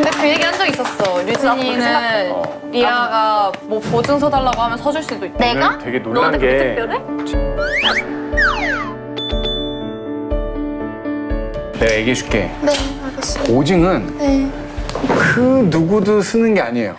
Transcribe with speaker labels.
Speaker 1: 근데 그 얘기 한 적 있었어. 류진이는 아,
Speaker 2: 어.
Speaker 1: 리아가 뭐 보증서 달라고 하면 서줄 수도 있다.
Speaker 3: 내가?
Speaker 2: 되게 놀란
Speaker 3: 게 특별해?
Speaker 2: 내가 얘기해줄게.
Speaker 3: 네 알겠습니다
Speaker 2: 오징은
Speaker 3: 네
Speaker 2: 그 누구도 쓰는 게 아니에요